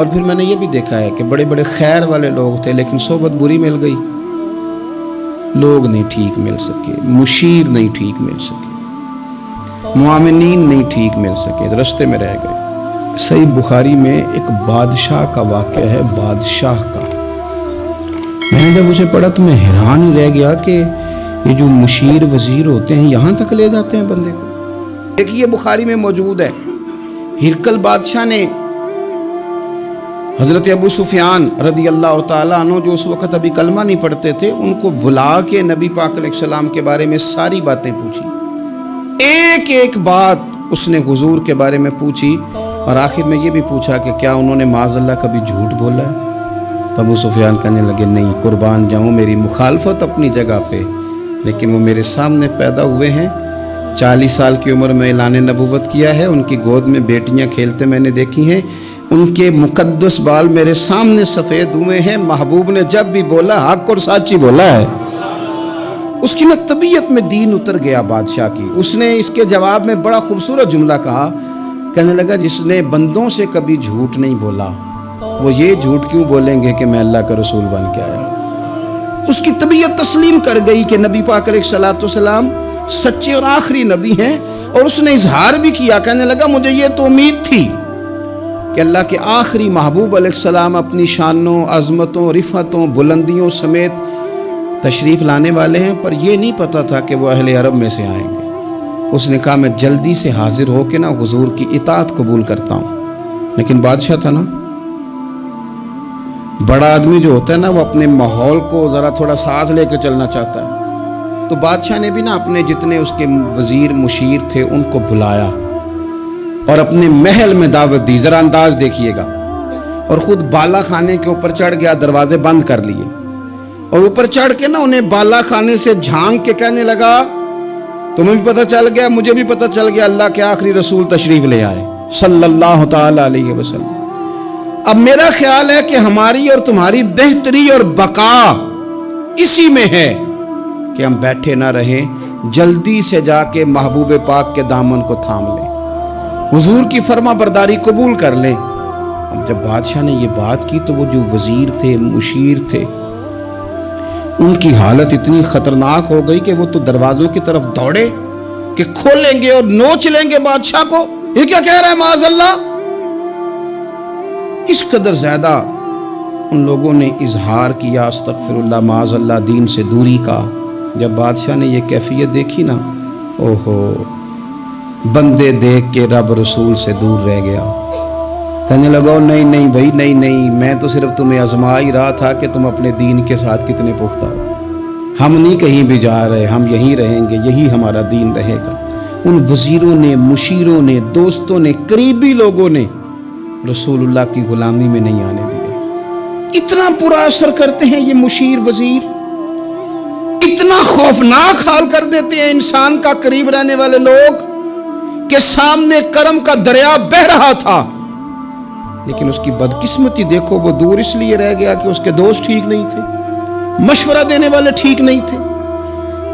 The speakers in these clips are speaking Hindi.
और फिर मैंने ये भी देखा है कि बड़े बड़े खैर वाले लोग थे, लेकिन सोबत बुरी मिल गई। लोग नहीं ठीक मिल सके, मुशीर नहीं ठीक मिल सके, मुआमिनीन नहीं ठीक मिल सके तो रस्ते में रह गए। सही बुखारी में एक बादशाह का वाक्य है, बादशाह का। मैंने जब उसे पढ़ा तो मैं हैरान ही रह गया कि ये जो मुशीर वज़ीर होते हैं, यहाँ तक ले जाते हैं बंदे को। देखिए बुखारी में मौजूद है। हिरकल बादशाह ने हज़रत अबू सुफियान रदी अल्लाह तु जो उस वक़्त अभी कलमा नहीं पढ़ते थे, उनको बुला के नबी पाक सलाम के बारे में सारी बातें पूछी। एक एक बात उसने हुजूर के बारे में पूछी और आखिर में ये भी पूछा कि क्या उन्होंने माजल्ला कभी झूठ बोला? है तब वो सुफियान कहने लगे, नहीं, कुर्बान जाऊँ मेरी मुखालफत अपनी जगह पे, लेकिन वो मेरे सामने पैदा हुए हैं। चालीस साल की उम्र में ऐलान नबूवत किया है, उनकी गोद में बेटियाँ खेलते मैंने देखी हैं। उनके मुकद्दस बाल मेरे सामने सफ़ेद हुए हैं। महबूब ने जब भी बोला, हक और साची बोला है। उसकी ना तबीयत में दीन उतर गया बादशाह की। उसने इसके जवाब में बड़ा खूबसूरत जुमला कहा। कहने लगा, जिसने बंदों से कभी झूठ नहीं बोला। वो ये झूठ क्यों बोलेंगे कि मैं अल्लाह का रसूल बन के आया? उसकी तबीयत तस्लीम कर गई कि नबी पाक सलाम सच्चे और आखिरी नबी हैं और उसने इजहार भी किया। कहने लगा, मुझे ये तो उम्मीद थी। कि अल्लाह के आखिरी महबूब सलाम अपनी शानों, अजमतों, रिफ़तों, बुलंदियों समेत तशरीफ़ लाने वाले हैं, पर यह नहीं पता था कि वह अहले अरब में से आएँगे। उसने कहा, मैं जल्दी से हाजिर होकर ना हुजूर की इतात कबूल करता हूँ। लेकिन बादशाह था ना। बड़ा आदमी जो होता है ना, वो अपने माहौल को ज़रा थोड़ा साथ लेकर चलना चाहता है। तो बादशाह ने भी ना अपने जितने उसके वज़ीर मुशीर थे, उनको बुलाया। और अपने महल में दावत दी। जरा अंदाज देखिएगा। और खुद बाला खाने के ऊपर चढ़ गया, दरवाजे बंद कर लिए। और ऊपर चढ़ के ना उन्हें बाला खाने से झाँक के कहने लगा, तुम्हें भी पता चल गया, मुझे भी पता चल गया, अल्लाह के आखिरी रसूल तशरीफ़ ले आए, सल्लल्लाहु अलैहि वसल्लम। अब मेरा ख्याल है कि हमारी और तुम्हारी बेहतरी और बका इसी में है कि हम बैठे ना रहें, जल्दी से जाके महबूब पाक के दामन को थाम लें। हुजूर की फर्मा बरदारी कबूल कर लें। अब जब बादशाह ने ये बात की तो वो जो वज़ीर थे, मुशीर थे, उनकी हालत इतनी खतरनाक हो गई कि वो तो दरवाजों की तरफ़ दौड़े कि खोलेंगे और नोच लेंगे बादशाह को। ये क्या कह रहा है माजल्ला इस कदर ज़्यादा उन लोगों ने इजहार किया, अस्तगफिरुल्लाह माजल्ला दीन से दूरी का। जब बादशाह ने यह कैफियत देखी ना, ओहो बंदे देख के रब रसूल से दूर रह गया। कहने लगा नहीं नहीं भाई, नहीं नहीं, मैं तो सिर्फ़ तुम्हें आजमा ही रहा था कि तुम अपने दीन के साथ कितने पुख्ता हो। हम नहीं कहीं भी जा रहे, हम यहीं रहेंगे, यही हमारा दीन रहेगा। उन वजीरों ने, मुशीरों ने, दोस्तों ने, करीबी लोगों ने रसूलुल्लाह की गुलामी में नहीं आने दिया इतना बुरा असर करते हैं ये मुशीर वज़ीर। इतना खौफनाक हाल कर देते हैं इंसान का करीब रहने वाले लोग। के सामने कर्म का दरिया बह रहा था। लेकिन उसकी बदकिस्मती देखो, वो दूर इसलिए रह गया कि उसके दोस्त ठीक नहीं थे, मशवरा देने वाले ठीक नहीं थे,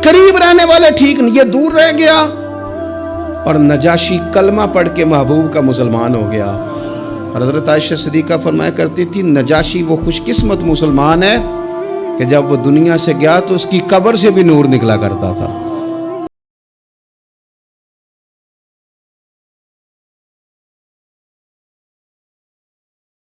करीब रहने वाले ठीक नहीं, ये दूर रह गया। और नजाशी कलमा पढ़ के महबूब का मुसलमान हो गया। हज़रत आयशा सदीका फरमाया करती थी, नजाशी वो खुशकिस्मत मुसलमान है कि जब वो दुनिया से गया तो उसकी कब्र से भी नूर निकला करता था।